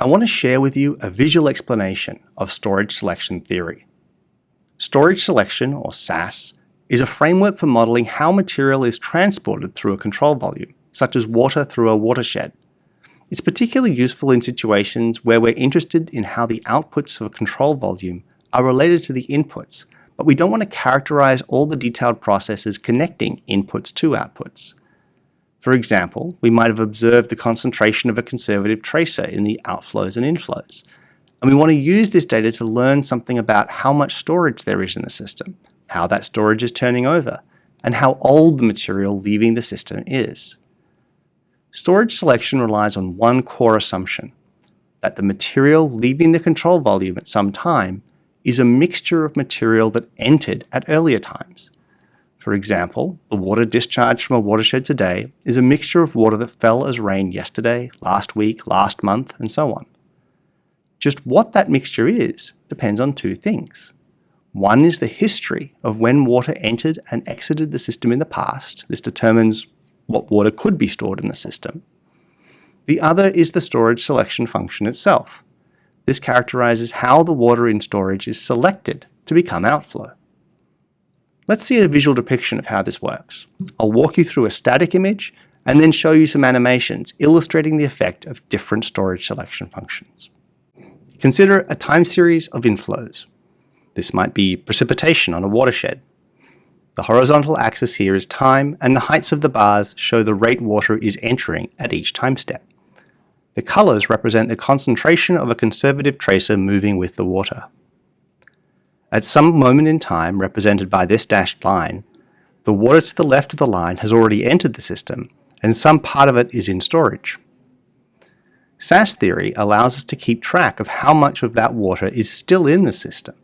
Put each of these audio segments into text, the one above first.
I want to share with you a visual explanation of storage selection theory. Storage selection, or SAS, is a framework for modeling how material is transported through a control volume, such as water through a watershed. It's particularly useful in situations where we're interested in how the outputs of a control volume are related to the inputs, but we don't want to characterize all the detailed processes connecting inputs to outputs. For example, we might have observed the concentration of a conservative tracer in the outflows and inflows. And we want to use this data to learn something about how much storage there is in the system, how that storage is turning over, and how old the material leaving the system is. Storage selection relies on one core assumption, that the material leaving the control volume at some time is a mixture of material that entered at earlier times, for example, the water discharged from a watershed today is a mixture of water that fell as rain yesterday, last week, last month, and so on. Just what that mixture is depends on two things. One is the history of when water entered and exited the system in the past. This determines what water could be stored in the system. The other is the storage selection function itself. This characterizes how the water in storage is selected to become outflow. Let's see a visual depiction of how this works. I'll walk you through a static image and then show you some animations illustrating the effect of different storage selection functions. Consider a time series of inflows. This might be precipitation on a watershed. The horizontal axis here is time, and the heights of the bars show the rate water is entering at each time step. The colors represent the concentration of a conservative tracer moving with the water. At some moment in time, represented by this dashed line, the water to the left of the line has already entered the system, and some part of it is in storage. SAS theory allows us to keep track of how much of that water is still in the system.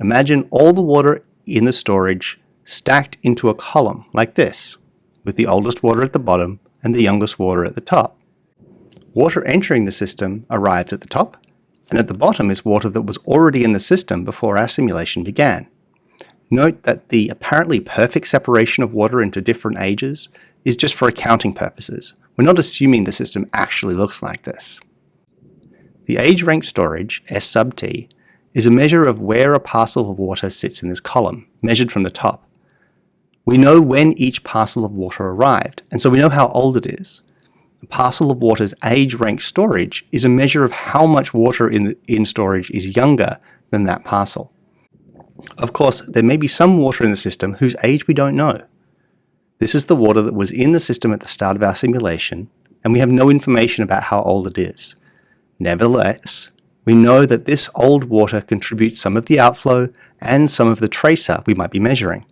Imagine all the water in the storage stacked into a column like this, with the oldest water at the bottom and the youngest water at the top. Water entering the system arrived at the top, and at the bottom is water that was already in the system before our simulation began. Note that the apparently perfect separation of water into different ages is just for accounting purposes. We're not assuming the system actually looks like this. The age rank storage, S sub t, is a measure of where a parcel of water sits in this column, measured from the top. We know when each parcel of water arrived, and so we know how old it is the parcel of water's age rank storage is a measure of how much water in, the, in storage is younger than that parcel. Of course, there may be some water in the system whose age we don't know. This is the water that was in the system at the start of our simulation, and we have no information about how old it is. Nevertheless, we know that this old water contributes some of the outflow and some of the tracer we might be measuring.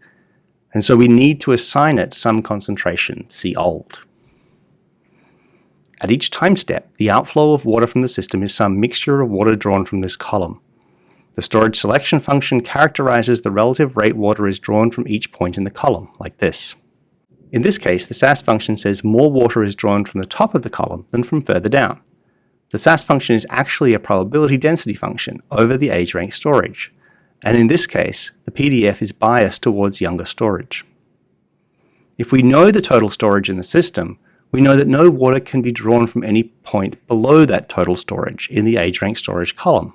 And so we need to assign it some concentration, see old. At each time step, the outflow of water from the system is some mixture of water drawn from this column. The storage selection function characterizes the relative rate water is drawn from each point in the column, like this. In this case, the SAS function says more water is drawn from the top of the column than from further down. The SAS function is actually a probability density function over the age rank storage, and in this case, the PDF is biased towards younger storage. If we know the total storage in the system, we know that no water can be drawn from any point below that total storage in the age rank storage column.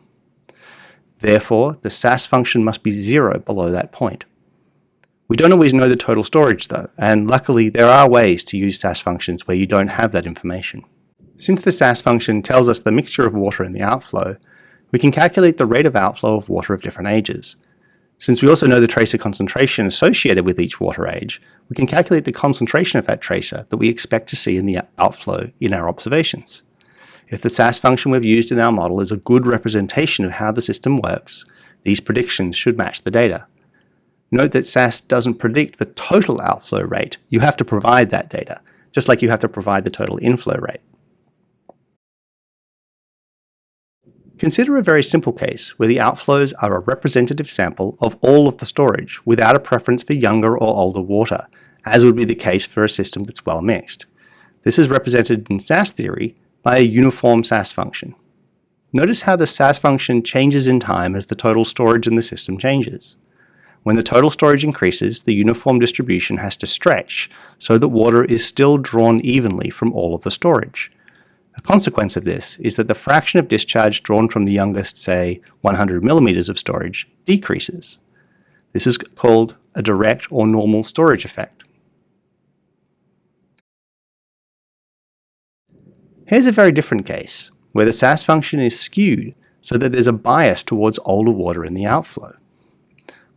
Therefore, the SAS function must be zero below that point. We don't always know the total storage though, and luckily there are ways to use SAS functions where you don't have that information. Since the SAS function tells us the mixture of water in the outflow, we can calculate the rate of outflow of water of different ages. Since we also know the tracer concentration associated with each water age, we can calculate the concentration of that tracer that we expect to see in the outflow in our observations. If the SAS function we've used in our model is a good representation of how the system works, these predictions should match the data. Note that SAS doesn't predict the total outflow rate, you have to provide that data, just like you have to provide the total inflow rate. Consider a very simple case where the outflows are a representative sample of all of the storage without a preference for younger or older water, as would be the case for a system that's well mixed. This is represented in SAS theory by a uniform SAS function. Notice how the SAS function changes in time as the total storage in the system changes. When the total storage increases, the uniform distribution has to stretch so that water is still drawn evenly from all of the storage. A consequence of this is that the fraction of discharge drawn from the youngest, say, 100 millimeters of storage decreases. This is called a direct or normal storage effect. Here's a very different case, where the SAS function is skewed so that there's a bias towards older water in the outflow.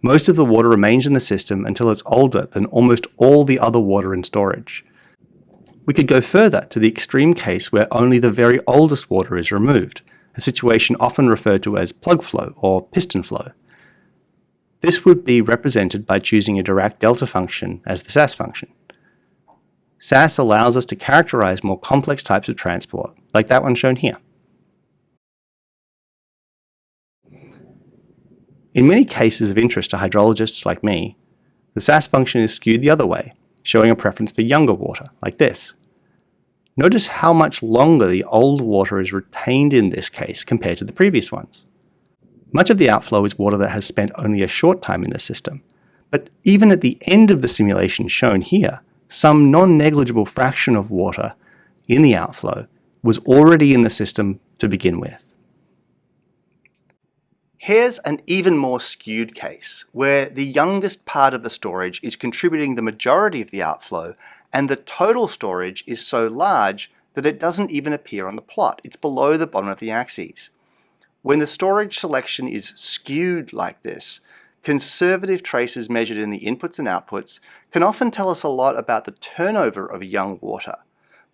Most of the water remains in the system until it's older than almost all the other water in storage, we could go further to the extreme case where only the very oldest water is removed, a situation often referred to as plug flow or piston flow. This would be represented by choosing a Dirac delta function as the SAS function. SAS allows us to characterize more complex types of transport, like that one shown here. In many cases of interest to hydrologists like me, the SAS function is skewed the other way, showing a preference for younger water, like this. Notice how much longer the old water is retained in this case compared to the previous ones. Much of the outflow is water that has spent only a short time in the system, but even at the end of the simulation shown here, some non-negligible fraction of water in the outflow was already in the system to begin with. Here's an even more skewed case, where the youngest part of the storage is contributing the majority of the outflow, and the total storage is so large that it doesn't even appear on the plot. It's below the bottom of the axes. When the storage selection is skewed like this, conservative traces measured in the inputs and outputs can often tell us a lot about the turnover of young water,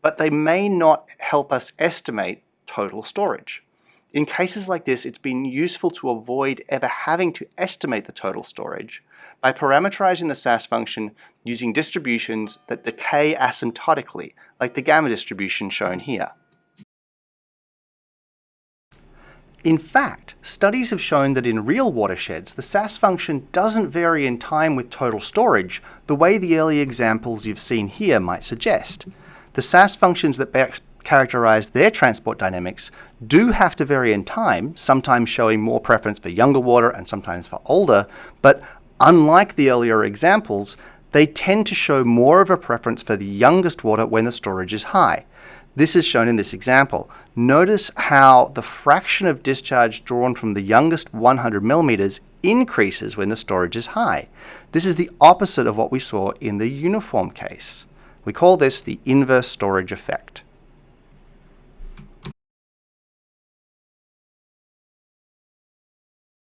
but they may not help us estimate total storage. In cases like this, it's been useful to avoid ever having to estimate the total storage by parameterizing the SAS function using distributions that decay asymptotically, like the gamma distribution shown here. In fact, studies have shown that in real watersheds, the SAS function doesn't vary in time with total storage the way the early examples you've seen here might suggest. The SAS functions that characterize their transport dynamics do have to vary in time, sometimes showing more preference for younger water and sometimes for older, but unlike the earlier examples, they tend to show more of a preference for the youngest water when the storage is high. This is shown in this example. Notice how the fraction of discharge drawn from the youngest 100 millimeters increases when the storage is high. This is the opposite of what we saw in the uniform case. We call this the inverse storage effect.